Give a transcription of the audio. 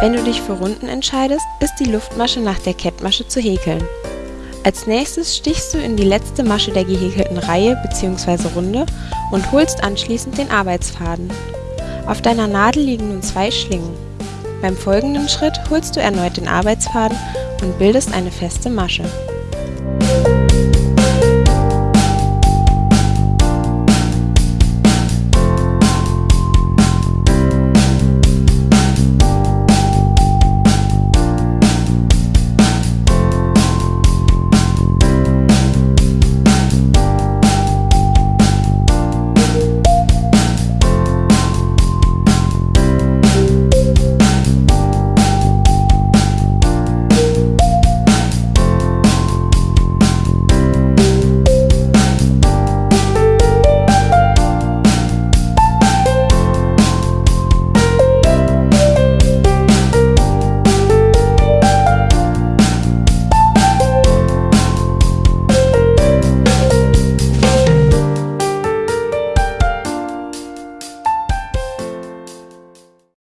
Wenn du dich für Runden entscheidest, ist die Luftmasche nach der Kettmasche zu häkeln. Als nächstes stichst du in die letzte Masche der gehäkelten Reihe bzw. Runde und holst anschließend den Arbeitsfaden. Auf deiner Nadel liegen nun zwei Schlingen. Beim folgenden Schritt holst du erneut den Arbeitsfaden und bildest eine feste Masche